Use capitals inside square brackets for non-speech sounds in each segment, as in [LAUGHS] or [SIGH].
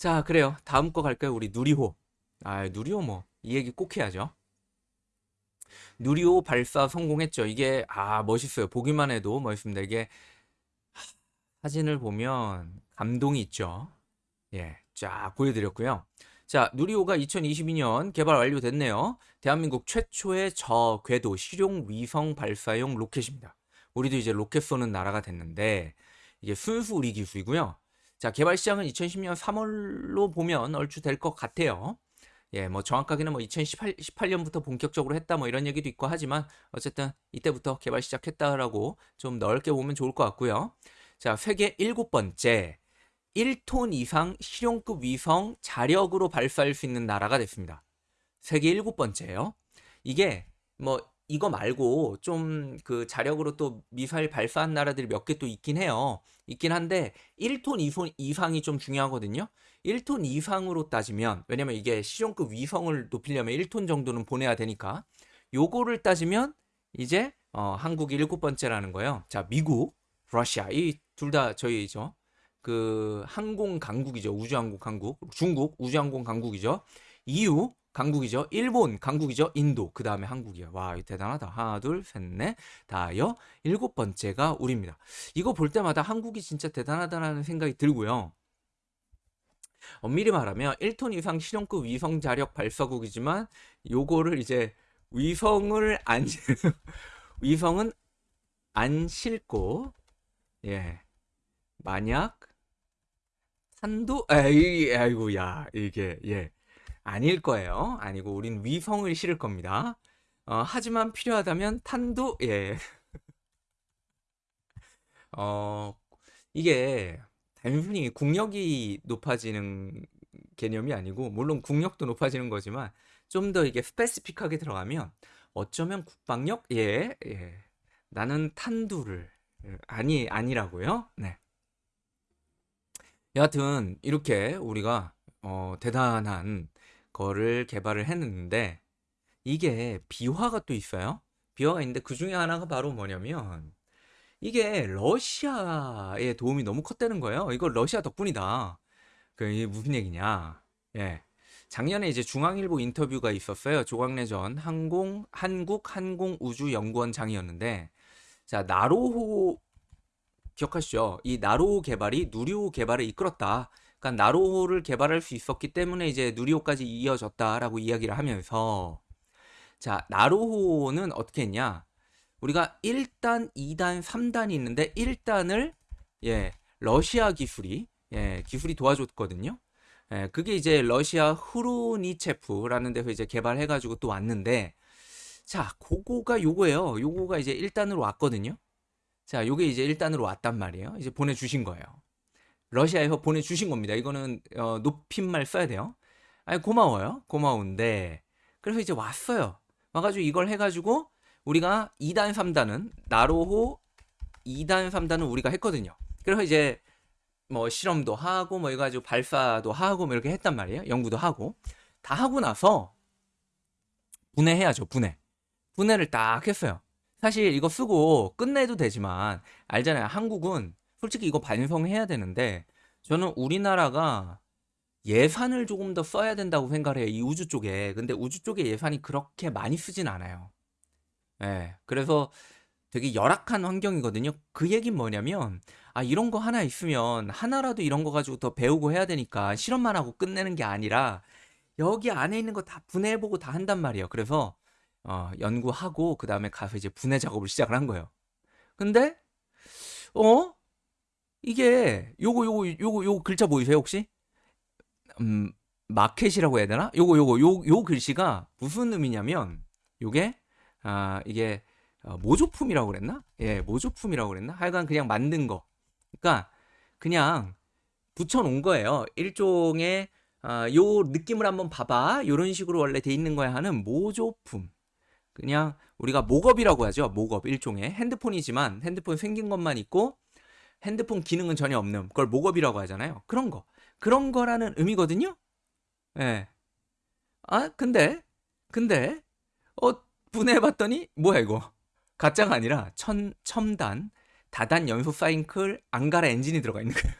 자, 그래요. 다음 거 갈까요? 우리 누리호. 아, 누리호 뭐, 이 얘기 꼭 해야죠. 누리호 발사 성공했죠. 이게, 아, 멋있어요. 보기만 해도 멋있습니다. 이게, 사진을 보면 감동이 있죠. 예, 쫙 보여드렸고요. 자, 누리호가 2022년 개발 완료됐네요. 대한민국 최초의 저궤도 실용 위성 발사용 로켓입니다. 우리도 이제 로켓 쏘는 나라가 됐는데, 이게 순수 우리 기술이고요. 자, 개발 시작은 2010년 3월로 보면 얼추 될 것 같아요. 예, 뭐 정확하게는 뭐 2018, 18년부터 본격적으로 했다 뭐 이런 얘기도 있고 하지만 어쨌든 이때부터 개발 시작했다라고 좀 넓게 보면 좋을 것 같고요. 자, 세계 일곱 번째 1톤 이상 실용급 위성 자력으로 발사할 수 있는 나라가 됐습니다. 세계 일곱 번째예요. 이게 뭐 이거 말고 좀 그 자력으로 또 미사일 발사한 나라들이 몇 개 또 있긴 해요. 있긴 한데 1톤 이손 이상이 좀 중요하거든요. 1톤 이상으로 따지면 왜냐면 이게 실용급 위성을 높이려면 1톤 정도는 보내야 되니까 요거를 따지면 이제 어, 한국이 일곱 번째라는 거예요. 자, 미국, 러시아 이 둘 다 저희죠. 그 항공 강국이죠. 우주항공 강국. 중국 우주항공 강국이죠. EU 강국이죠. 일본 강국이죠. 인도 그 다음에 한국이에요. 와 대단하다. 하나 둘셋넷 다여 일곱 번째가 우리입니다. 이거 볼 때마다 한국이 진짜 대단하다라는 생각이 들고요. 엄밀히 말하면 1톤 이상 실용급 위성 자력 발사국이지만 요거를 이제 위성을 안 [LAUGHS] 위성은 안 싣고 예 만약 산도 에이 아이고 야 이게 예 아닐 거예요. 아니고 우린 위성을 실을 겁니다. 어, 하지만 필요하다면 탄도 예. [LAUGHS] 어, 이게 단순히 국력이 높아지는 개념이 아니고 물론 국력도 높아지는 거지만 좀 더 이게 스페시픽하게 들어가면 어쩌면 국방력 예, 예. 나는 탄두를 아니 아니라고요. 네. 여하튼 이렇게 우리가 어, 대단한 거를 개발을 했는데 이게 비화가 또 있어요. 비화가 있는데 그 중에 하나가 바로 뭐냐면 이게 러시아의 도움이 너무 컸다는 거예요. 이거 러시아 덕분이다. 그 이게 무슨 얘기냐? 예. 작년에 이제 중앙일보 인터뷰가 있었어요. 조광래 전 항공 한국 항공우주연구원장이었는데 자 나로호 기억하시죠? 이 나로호 개발이 누리호 개발을 이끌었다. 그러니까 나로호를 개발할 수 있었기 때문에 이제 누리호까지 이어졌다라고 이야기를 하면서 자 나로호는 어떻게 했냐? 우리가 1단, 2단, 3단이 있는데 1단을 예 러시아 기술이 예 기술이 도와줬거든요. 예, 그게 이제 러시아 후루니체프라는 데서 이제 개발해가지고 또 왔는데 자 그거가 요거예요. 요거가 이제 1단으로 왔거든요. 자 요게 이제 1단으로 왔단 말이에요. 이제 보내주신 거예요. 러시아에서 보내주신 겁니다. 이거는 어, 높임말 써야 돼요. 아니 고마워요. 고마운데 그래서 이제 왔어요. 와가지고 이걸 해가지고 우리가 2단, 3단은 나로호 2단, 3단은 우리가 했거든요. 그래서 이제 뭐 실험도 하고 뭐 해가지고 발사도 하고 뭐 이렇게 했단 말이에요. 연구도 하고 다 하고 나서 분해해야죠. 분해. 분해를 딱 했어요. 사실 이거 쓰고 끝내도 되지만 알잖아요. 한국은 솔직히 이거 반성해야 되는데 저는 우리나라가 예산을 조금 더 써야 된다고 생각해요. 이 우주 쪽에. 근데 우주 쪽에 예산이 그렇게 많이 쓰진 않아요. 예. 그래서 되게 열악한 환경이거든요. 그 얘기는 뭐냐면 아 이런 거 하나 있으면 하나라도 이런 거 가지고 더 배우고 해야 되니까 실험만 하고 끝내는 게 아니라 여기 안에 있는 거 다 분해해보고 다 한단 말이에요. 그래서 어, 연구하고 그 다음에 가서 이제 분해 작업을 시작을 한 거예요. 근데 어 이게 요거 요거 요거 요거 글자 보이세요 혹시? 음 마켓이라고 해야 되나? 요거 요거 요 요 글씨가 무슨 의미냐면 요게 아 이게 어, 모조품이라고 그랬나? 예 모조품이라고 그랬나? 하여간 그냥 만든 거. 그러니까 그냥 붙여놓은 거예요. 일종의 아, 요 느낌을 한번 봐봐. 요런 식으로 원래 돼 있는 거야 하는 모조품. 그냥 우리가 목업이라고 하죠. 목업 일종의 핸드폰이지만 핸드폰 생긴 것만 있고 핸드폰 기능은 전혀 없는 그걸 목업이라고 하잖아요. 그런 거. 그런 거라는 의미거든요. 예. 아, 근데 근데 어 분해해 봤더니 뭐야 이거? 가짜가 아니라 천 첨단 다단 연소 사이클 앙가라 엔진이 들어가 있는 거예요.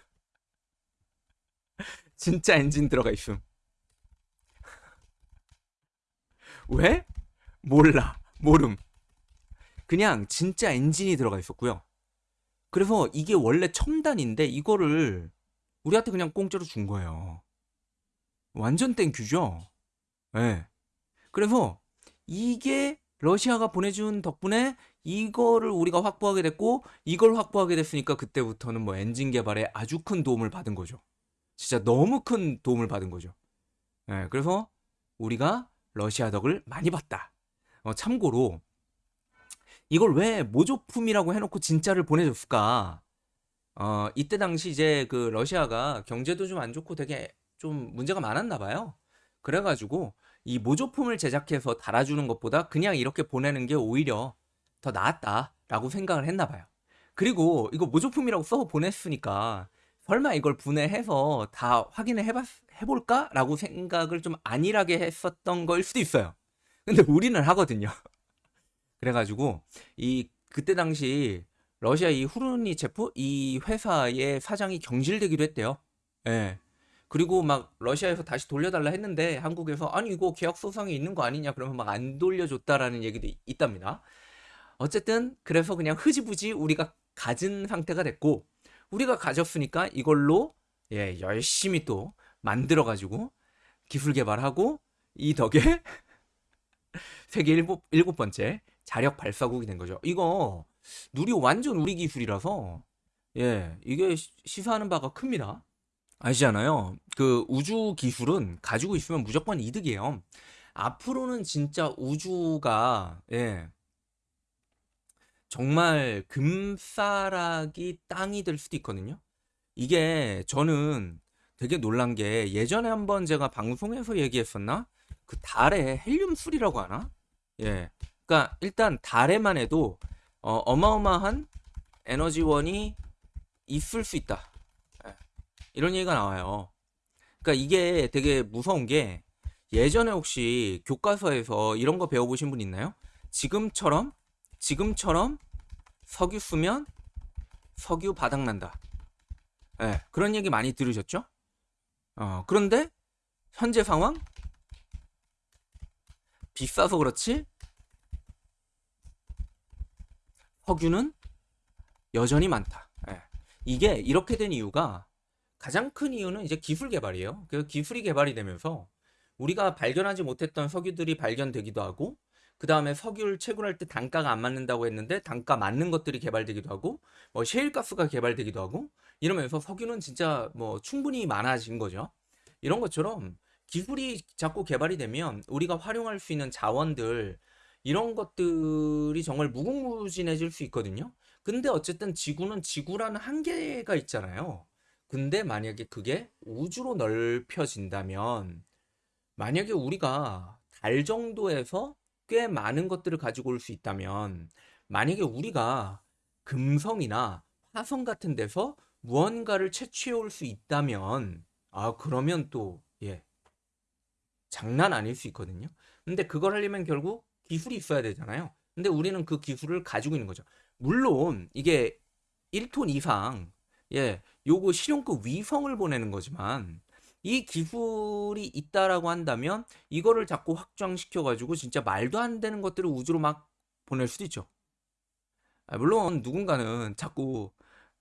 [LAUGHS] 진짜 엔진 들어가 있음. [LAUGHS] 왜? 몰라. 모름. 그냥 진짜 엔진이 들어가 있었고요. 그래서 이게 원래 첨단인데 이거를 우리한테 그냥 공짜로 준 거예요. 완전 thank you죠? 예. 네. 그래서 이게 러시아가 보내준 덕분에 이거를 우리가 확보하게 됐고 이걸 확보하게 됐으니까 그때부터는 뭐 엔진 개발에 아주 큰 도움을 받은 거죠. 진짜 너무 큰 도움을 받은 거죠. 예, 네, 그래서 우리가 러시아 덕을 많이 봤다. 어, 참고로 이걸 왜 모조품이라고 해놓고 진짜를 보내줬을까? 어, 이때 당시 이제 그 러시아가 경제도 좀 안 좋고 되게 좀 문제가 많았나 봐요. 그래가지고 이 모조품을 제작해서 달아주는 것보다 그냥 이렇게 보내는 게 오히려 더 나았다라고 생각을 했나 봐요. 그리고 이거 모조품이라고 써 보냈으니까 설마 이걸 분해해서 다 확인을 해봤, 해볼까라고 생각을 좀 안일하게 했었던 거일 수도 있어요. 근데 우리는 하거든요. 그래가지고 이 그때 당시 러시아 이 후르니 체프 이 회사의 사장이 경질되기도 했대요. 예. 그리고 막 러시아에서 다시 돌려달라 했는데 한국에서 아니 이거 계약 소송이 있는 거 아니냐 그러면 막 안 돌려줬다라는 얘기도 있답니다. 어쨌든 그래서 그냥 흐지부지 우리가 가진 상태가 됐고 우리가 가졌으니까 이걸로 예 열심히 또 만들어 가지고 기술 개발하고 이 덕에 [LAUGHS] 세계 일곱, 일곱 번째 자력 발사국이 된 거죠. 이거 누리 완전 우리 기술이라서 예 이게 시사하는 바가 큽니다. 아시잖아요. 그 우주 기술은 가지고 있으면 무조건 이득이에요. 앞으로는 진짜 우주가 예 정말 금싸라기 땅이 될 수도 있거든요. 이게 저는 되게 놀란 게 예전에 한번 제가 방송에서 얘기했었나? 그 달에 헬륨 술이라고 하나? 예. 그러니까 일단 달에만 해도 어, 마어마한 에너지원이 있을 수 있다. 예. 이런 얘기가 나와요. 그러니까 이게 되게 무서운 게 예전에 혹시 교과서에서 이런 거 배워보신 분 있나요? 지금처럼 지금처럼 석유 쓰면 석유 바닥난다. 네, 그런 얘기 많이 들으셨죠? 어, 그런데 현재 상황 비싸서 그렇지 석유는 여전히 많다. 네. 이게 이렇게 된 이유가 가장 큰 이유는 이제 기술 개발이에요. 그 기술이 개발이 되면서 우리가 발견하지 못했던 석유들이 발견되기도 하고 그 다음에 석유를 채굴할 때 단가가 안 맞는다고 했는데 단가 맞는 것들이 개발되기도 하고 뭐 셰일가스가 개발되기도 하고 이러면서 석유는 진짜 뭐 충분히 많아진 거죠. 이런 것처럼 기술이 자꾸 개발이 되면 우리가 활용할 수 있는 자원들 이런 것들이 정말 무궁무진해질 수 있거든요. 근데 어쨌든 지구는 지구라는 한계가 있잖아요. 근데 만약에 그게 우주로 넓혀진다면 만약에 우리가 달 정도에서 꽤 많은 것들을 가지고 올 수 있다면 만약에 우리가 금성이나 화성 같은 데서 무언가를 채취해 올 수 있다면 아 그러면 또 예. 장난 아닐 수 있거든요. 근데 그걸 하려면 결국 기술이 있어야 되잖아요. 근데 우리는 그 기술을 가지고 있는 거죠. 물론 이게 1톤 이상 예, 요거 실용급 위성을 보내는 거지만 이 기술이 있다라고 한다면 이거를 자꾸 확장시켜 가지고 진짜 말도 안 되는 것들을 우주로 막 보낼 수도 있죠. 아, 물론 누군가는 자꾸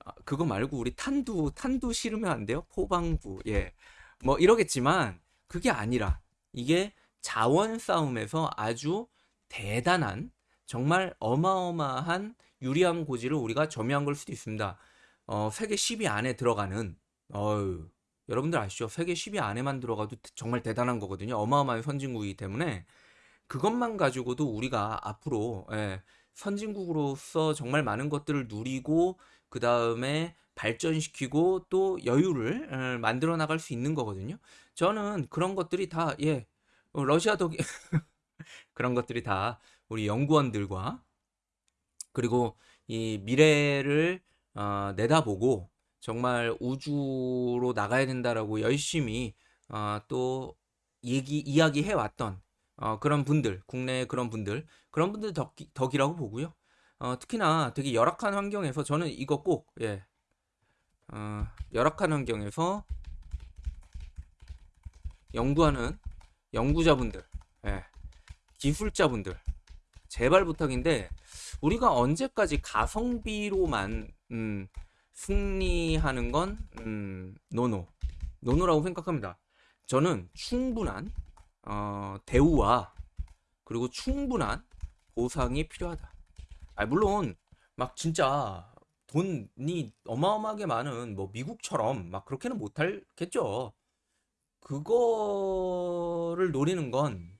아, 그거 말고 우리 탄두 탄두 실으면 안 돼요? 포방부 예. 뭐 이러겠지만 그게 아니라 이게 자원 싸움에서 아주 대단한 정말 어마어마한 유리한 고지를 우리가 점유한 걸 수도 있습니다. 어, 세계 10위 안에 들어가는 어유 여러분들 아시죠? 세계 10위 안에만 들어가도 정말 대단한 거거든요. 어마어마한 선진국이기 때문에 그것만 가지고도 우리가 앞으로 예, 선진국으로서 정말 많은 것들을 누리고 그 다음에 발전시키고 또 여유를 예, 만들어 나갈 수 있는 거거든요. 저는 그런 것들이 다 예, 어, 러시아 덕 [LAUGHS] [LAUGHS] 그런 것들이 다 우리 연구원들과 그리고 이 미래를 어, 내다보고 정말 우주로 나가야 된다라고 열심히 어, 또 얘기 이야기 해 왔던 어, 그런 분들 국내 그런 분들 그런 분들 덕이, 덕이라고 보고요. 어, 특히나 되게 열악한 환경에서 저는 이거 꼭 예, 어, 열악한 환경에서 연구하는 연구자분들, 예, 기술자분들, 제발 부탁인데 우리가 언제까지 가성비로만 음, 승리하는 건 음, no no, no no라고 생각합니다. 저는 충분한 어, 대우와 그리고 충분한 보상이 필요하다. 아, 물론 막 진짜 돈이 어마어마하게 많은 뭐 미국처럼 막 그렇게는 못할겠죠. 그거를 노리는 건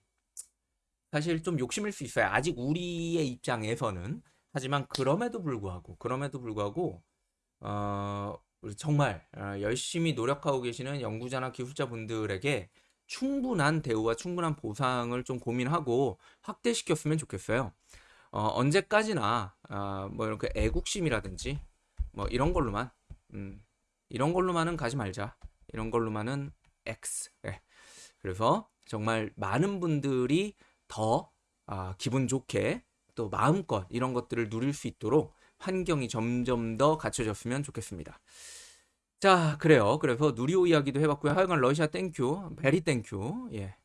사실 좀 욕심일 수 있어요. 아직 우리의 입장에서는. 하지만 그럼에도 불구하고, 그럼에도 불구하고, 어, 정말 어, 열심히 노력하고 계시는 연구자나 기술자 분들에게 충분한 대우와 충분한 보상을 좀 고민하고 확대시켰으면 좋겠어요. 어, 언제까지나 어, 뭐 이렇게 애국심이라든지 뭐 이런 걸로만 음, 이런 걸로만은 가지 말자. 이런 걸로만은 X. 예. 그래서 정말 많은 분들이 더 아, 기분 좋게 또 마음껏 이런 것들을 누릴 수 있도록 환경이 점점 더 갖춰졌으면 좋겠습니다. 자, 그래요. 그래서 누리호 이야기도 해봤고요. 하여간 러시아 thank you, very thank you. 예.